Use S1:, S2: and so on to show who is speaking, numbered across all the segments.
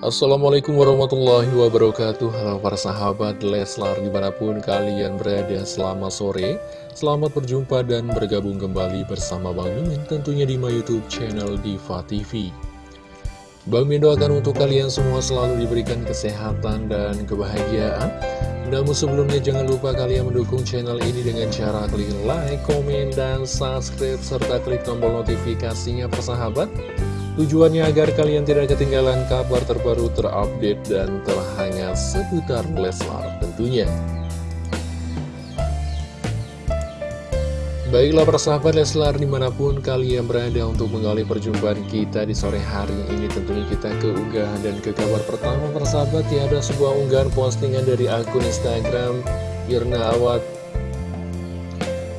S1: Assalamualaikum warahmatullahi wabarakatuh. Halo para sahabat Leslar di mana pun kalian berada selamat sore. Selamat berjumpa dan bergabung kembali bersama Bang Mimin tentunya di my youtube channel Diva TV Bang Mimin doakan untuk kalian semua selalu diberikan kesehatan dan kebahagiaan. Namun sebelumnya jangan lupa kalian mendukung channel ini dengan cara klik like, komen, dan subscribe serta klik tombol notifikasinya persahabat Tujuannya agar kalian tidak ketinggalan kabar terbaru terupdate dan terhangat seputar Leslar tentunya. Baiklah persahabat Leslar di mana pun kalian berada untuk menggali perjumpaan kita di sore hari ini Tentunya kita ke unggahan dan ke kabar pertama persahabat ya Ada sebuah unggahan postingan dari akun Instagram Irna Awat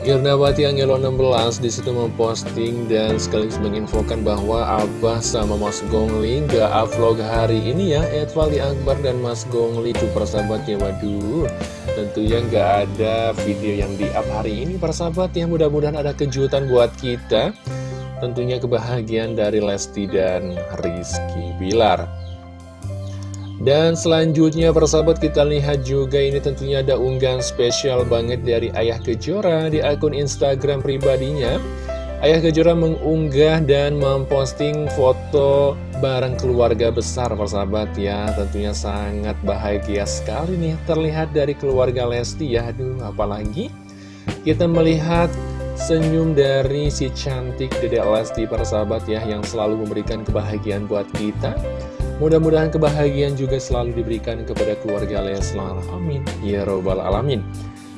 S1: Girnawati Angelo 16 di situ memposting dan sekaligus menginfokan bahwa Abah sama Mas Gongli gak upload hari ini ya. Edvali Akbar dan Mas Gongli tuh persahabat ya waduh. Tentunya gak ada video yang di up hari ini persahabat ya. Mudah-mudahan ada kejutan buat kita. Tentunya kebahagiaan dari Lesti dan Rizky Bilar dan selanjutnya persahabat kita lihat juga ini tentunya ada unggahan spesial banget dari Ayah Kejora di akun Instagram pribadinya. Ayah Kejora mengunggah dan memposting foto bareng keluarga besar persahabat ya. Tentunya sangat bahagia sekali nih terlihat dari keluarga Lesti ya. Aduh apalagi kita melihat senyum dari si cantik Dedek Lesti persahabat ya Yang selalu memberikan kebahagiaan buat kita Mudah-mudahan kebahagiaan juga selalu diberikan kepada keluarga Leslar. Amin. Ya Robbal Alamin.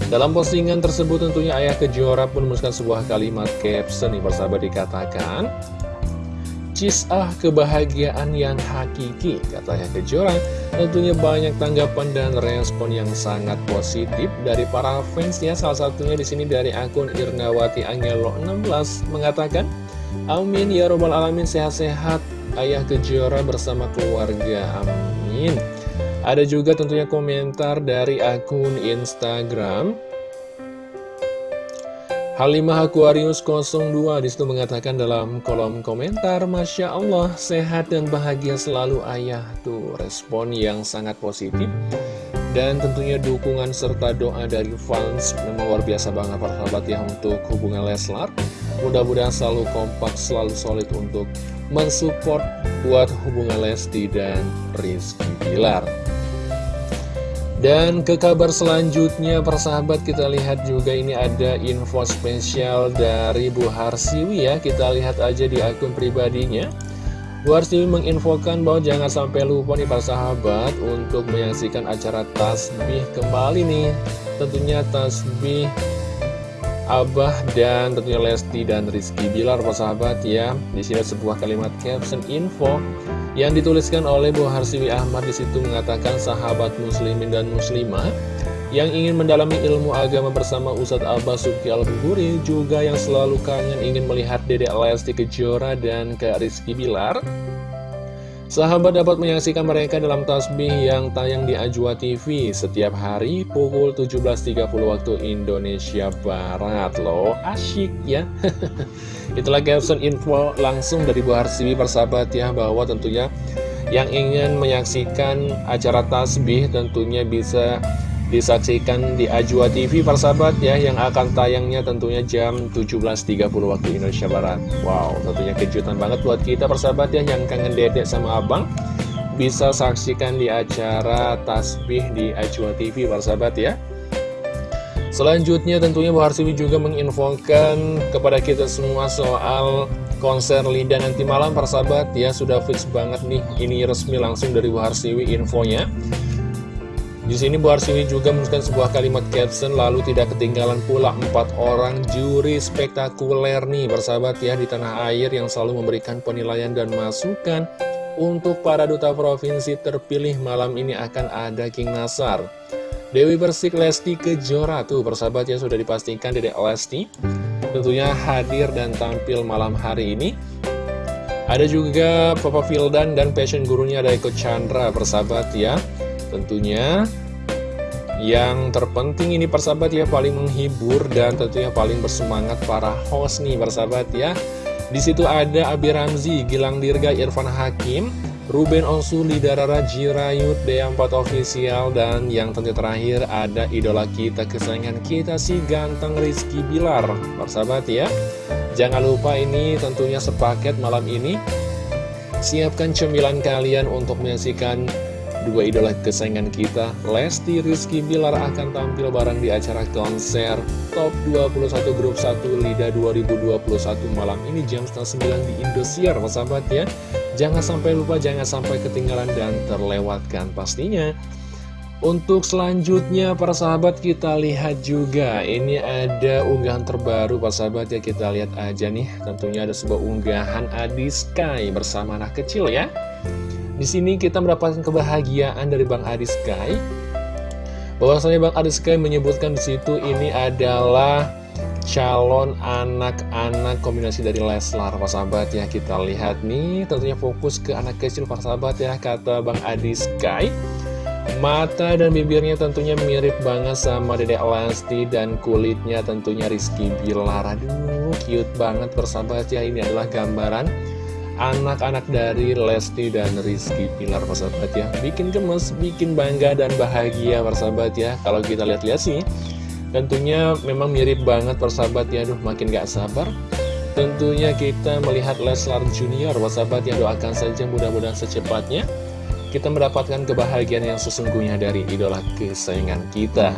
S1: Dalam postingan tersebut tentunya Ayah Kejora pun menuliskan sebuah kalimat caption nih persahabat dikatakan Cisah kebahagiaan yang hakiki, kata Ayah Kejora Tentunya banyak tanggapan dan respon yang sangat positif dari para fans ya Salah satunya di sini dari akun Irnawati Angelo 16 mengatakan Amin. Ya robbal alamin sehat-sehat. Ayah Kejora bersama keluarga, amin. Ada juga tentunya komentar dari akun Instagram. Halimah Aquarius 02 di situ mengatakan dalam kolom komentar Masya Allah sehat dan bahagia selalu ayah. Tuh respon yang sangat positif. Dan tentunya dukungan serta doa dari fans Memang luar biasa banget para sahabat ya untuk hubungan Leslar Mudah-mudahan selalu kompak, selalu solid untuk mensupport buat hubungan Lesti dan Rizky Bilar. Dan ke kabar selanjutnya persahabat kita lihat juga ini ada info spesial dari Bu Harsiwi ya. Kita lihat aja di akun pribadinya. Bu Harsiwi menginfokan bahwa jangan sampai lupa nih persahabat Untuk menyaksikan acara tasbih kembali nih. Tentunya tasbih Abah dan tentunya Lesti dan Rizky Bilar persahabat ya. Di sini sebuah kalimat caption info yang dituliskan oleh Bu Harsiwi Ahmad. Di situ mengatakan sahabat muslimin dan muslimah yang ingin mendalami ilmu agama bersama Ustadz Abah Subki al juga yang selalu kangen ingin melihat Dedek Lesti Kejora dan Kak Rizky Bilar Sahabat dapat menyaksikan mereka dalam tasbih yang tayang di Ajwa TV setiap hari pukul 17.30 waktu Indonesia Barat loh. Asyik ya. Itulah caption info langsung dari Bu Harsiwi persahabat ya bahwa tentunya yang ingin menyaksikan acara tasbih tentunya bisa disaksikan di Ajwa TV persahabat ya yang akan tayangnya tentunya jam 17.30 waktu Indonesia Barat. Wow tentunya kejutan banget buat kita persahabat ya yang kangen dedek sama abang. Bisa saksikan di acara tasbih di Ajwa TV persahabat ya. Selanjutnya tentunya Bu Harsiwi juga menginfokan kepada kita semua soal konser Linda nanti malam persahabat ya sudah fix banget nih. Ini resmi langsung dari Bu Harsiwi infonya di sini Bu Arsiwi juga menuliskan sebuah kalimat caption lalu tidak ketinggalan pula empat orang juri spektakuler nih bersahabat ya di tanah air yang selalu memberikan penilaian dan masukan untuk para duta provinsi terpilih malam ini akan ada King Nasar. Dewi Persik Lesti Kejora tuh bersahabat ya sudah dipastikan Dedek Lesti tentunya hadir dan tampil malam hari ini. Ada juga Papa Fildan dan passion gurunya ada Eko Chandra bersahabat ya. Tentunya yang terpenting ini persahabat ya paling menghibur dan tentunya paling bersemangat para host nih persahabat ya. Di situ ada Abi Ramzi, Gilang Dirga, Irfan Hakim, Ruben Onsu, Lidarara Jirayut, D4 Official, dan yang tentu terakhir ada idola kita, kesayangan kita si ganteng Rizky Bilar. Persahabat ya, jangan lupa ini tentunya sepaket malam ini. Siapkan cemilan kalian untuk menyaksikan dua idola kesayangan kita Lesti Rizky Bilar akan tampil bareng di acara konser Top 21 Grup 1 LIDA 2021 malam ini jam setengah 9 di Indosiar, sahabat ya. Jangan sampai lupa, jangan sampai ketinggalan dan terlewatkan pastinya. Untuk selanjutnya para sahabat kita lihat juga. Ini ada unggahan terbaru para sahabat ya. Kita lihat aja nih. Tentunya ada sebuah unggahan Adi Sky bersama anak kecil ya di sini kita mendapatkan kebahagiaan dari Bang Adi Sky. Bahwasanya Bang Adi Sky menyebutkan di situ ini adalah calon anak-anak kombinasi dari Leslar Pak sahabat. Ya kita lihat nih tentunya fokus ke anak kecil Pak sahabat ya kata Bang Adi Sky. Mata dan bibirnya tentunya mirip banget sama Dedek Lesti dan kulitnya tentunya Rizky Bilar. Aduh cute banget persahabat ya ini adalah gambaran anak-anak dari Lesti dan Rizky Pilar persahabat ya. Bikin gemes, bikin bangga dan bahagia persahabat ya. Kalau kita lihat-lihat sih Tentunya memang mirip banget persahabat ya, aduh makin gak sabar. Tentunya kita melihat Leslar Junior, persahabat ya. Doakan saja mudah-mudahan secepatnya Kita mendapatkan kebahagiaan yang sesungguhnya dari idola kesayangan kita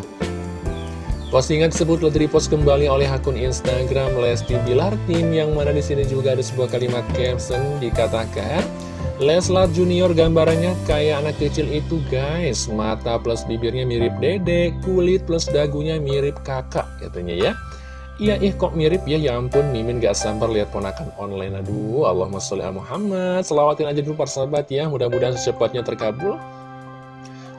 S1: Postingan tersebut telah direpost kembali oleh akun Instagram Lesti Bilar. Tim yang mana di sini juga ada sebuah kalimat caption dikatakan Leslar Junior gambarannya kayak anak kecil itu guys. Mata plus bibirnya mirip dede Kulit plus dagunya mirip kakak katanya ya. Iya ih kok mirip ya? Ya ampun Mimin gak sabar lihat ponakan online. Aduh Allahumma sholli Muhammad. Selawatin aja dulu para sahabat ya. Mudah-mudahan secepatnya terkabul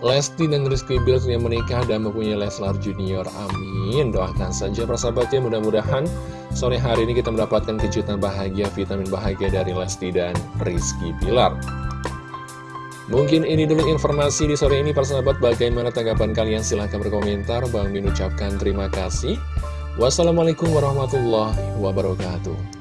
S1: Lesti dan Rizky Bilar yang menikah dan mempunyai Leslar Junior. Amin. Doakan saja persahabatnya mudah-mudahan sore hari ini kita mendapatkan kejutan bahagia, vitamin bahagia dari Lesti dan Rizky Bilar. Mungkin ini dulu informasi di sore ini persahabat bagaimana tanggapan kalian silahkan berkomentar Bang Min ucapkan terima kasih Wassalamualaikum warahmatullahi wabarakatuh